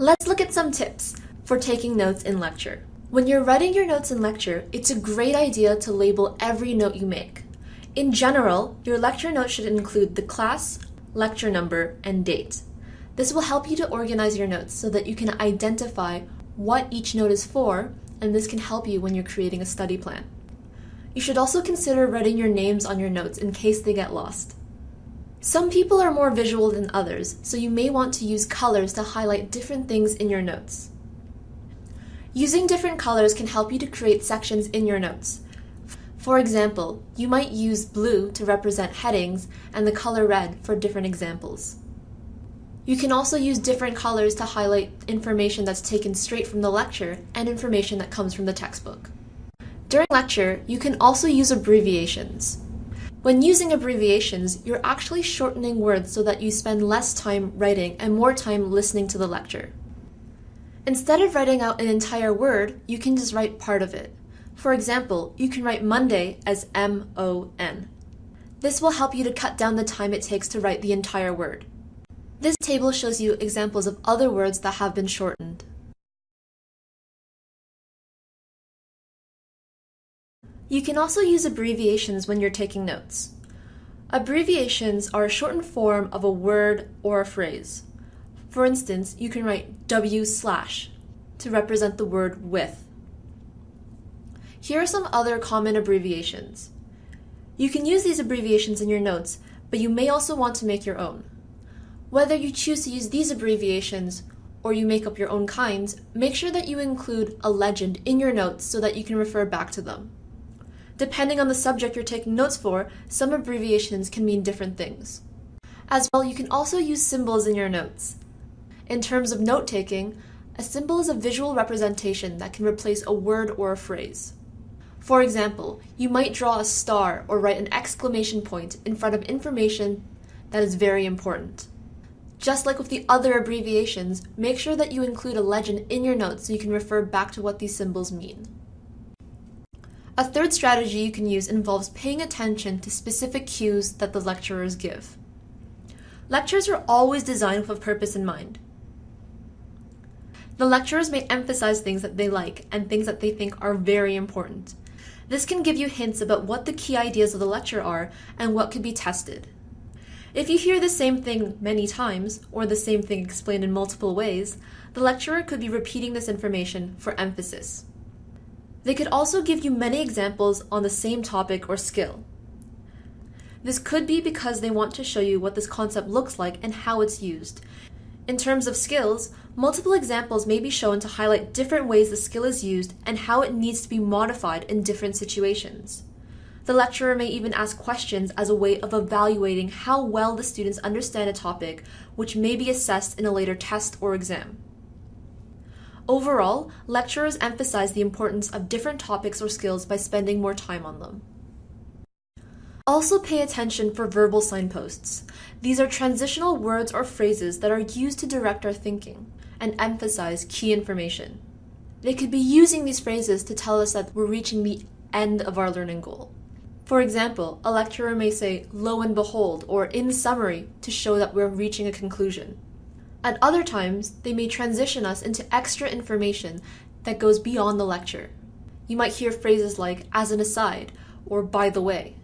Let's look at some tips for taking notes in lecture. When you're writing your notes in lecture, it's a great idea to label every note you make. In general, your lecture note should include the class, lecture number, and date. This will help you to organize your notes so that you can identify what each note is for, and this can help you when you're creating a study plan. You should also consider writing your names on your notes in case they get lost. Some people are more visual than others, so you may want to use colors to highlight different things in your notes. Using different colors can help you to create sections in your notes. For example, you might use blue to represent headings and the color red for different examples. You can also use different colors to highlight information that's taken straight from the lecture and information that comes from the textbook. During lecture, you can also use abbreviations. When using abbreviations, you're actually shortening words so that you spend less time writing and more time listening to the lecture. Instead of writing out an entire word, you can just write part of it. For example, you can write Monday as M-O-N. This will help you to cut down the time it takes to write the entire word. This table shows you examples of other words that have been shortened. You can also use abbreviations when you're taking notes. Abbreviations are a shortened form of a word or a phrase. For instance, you can write W slash to represent the word with. Here are some other common abbreviations. You can use these abbreviations in your notes, but you may also want to make your own. Whether you choose to use these abbreviations or you make up your own kinds, make sure that you include a legend in your notes so that you can refer back to them. Depending on the subject you're taking notes for, some abbreviations can mean different things. As well, you can also use symbols in your notes. In terms of note taking, a symbol is a visual representation that can replace a word or a phrase. For example, you might draw a star or write an exclamation point in front of information that is very important. Just like with the other abbreviations, make sure that you include a legend in your notes so you can refer back to what these symbols mean. A third strategy you can use involves paying attention to specific cues that the lecturers give. Lectures are always designed with a purpose in mind. The lecturers may emphasize things that they like and things that they think are very important. This can give you hints about what the key ideas of the lecture are and what could be tested. If you hear the same thing many times, or the same thing explained in multiple ways, the lecturer could be repeating this information for emphasis. They could also give you many examples on the same topic or skill. This could be because they want to show you what this concept looks like and how it's used, in terms of skills, multiple examples may be shown to highlight different ways the skill is used and how it needs to be modified in different situations. The lecturer may even ask questions as a way of evaluating how well the students understand a topic, which may be assessed in a later test or exam. Overall, lecturers emphasize the importance of different topics or skills by spending more time on them. Also pay attention for verbal signposts. These are transitional words or phrases that are used to direct our thinking and emphasize key information. They could be using these phrases to tell us that we're reaching the end of our learning goal. For example, a lecturer may say, lo and behold, or in summary, to show that we're reaching a conclusion. At other times, they may transition us into extra information that goes beyond the lecture. You might hear phrases like, as an aside, or by the way.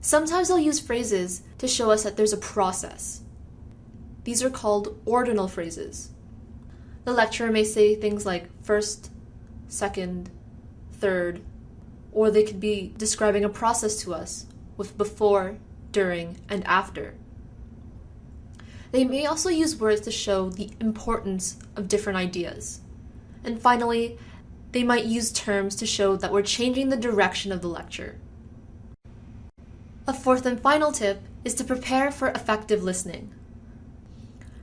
Sometimes they'll use phrases to show us that there's a process. These are called ordinal phrases. The lecturer may say things like first, second, third, or they could be describing a process to us with before, during, and after. They may also use words to show the importance of different ideas. And finally, they might use terms to show that we're changing the direction of the lecture. A fourth and final tip is to prepare for effective listening.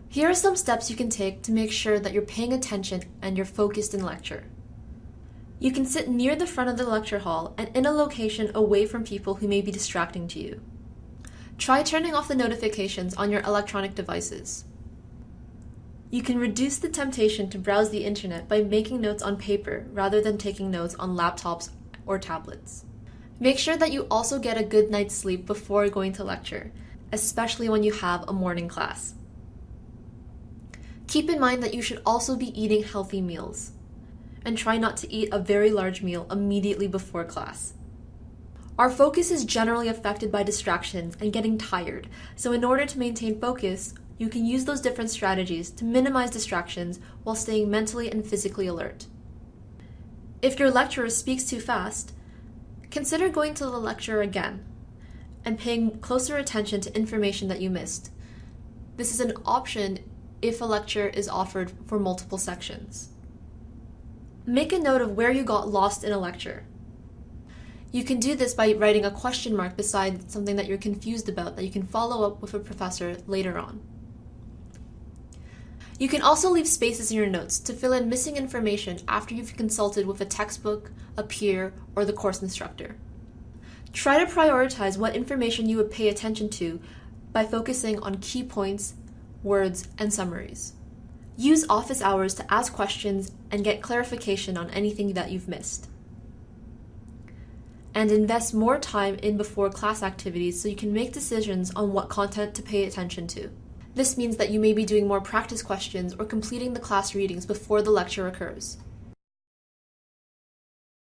Here are some steps you can take to make sure that you're paying attention and you're focused in lecture. You can sit near the front of the lecture hall and in a location away from people who may be distracting to you. Try turning off the notifications on your electronic devices. You can reduce the temptation to browse the internet by making notes on paper rather than taking notes on laptops or tablets. Make sure that you also get a good night's sleep before going to lecture, especially when you have a morning class. Keep in mind that you should also be eating healthy meals. And try not to eat a very large meal immediately before class. Our focus is generally affected by distractions and getting tired, so in order to maintain focus, you can use those different strategies to minimize distractions while staying mentally and physically alert. If your lecturer speaks too fast, consider going to the lecture again and paying closer attention to information that you missed. This is an option if a lecture is offered for multiple sections. Make a note of where you got lost in a lecture. You can do this by writing a question mark beside something that you're confused about that you can follow up with a professor later on. You can also leave spaces in your notes to fill in missing information after you've consulted with a textbook, a peer, or the course instructor. Try to prioritize what information you would pay attention to by focusing on key points, words, and summaries. Use office hours to ask questions and get clarification on anything that you've missed. And invest more time in before class activities so you can make decisions on what content to pay attention to. This means that you may be doing more practice questions or completing the class readings before the lecture occurs.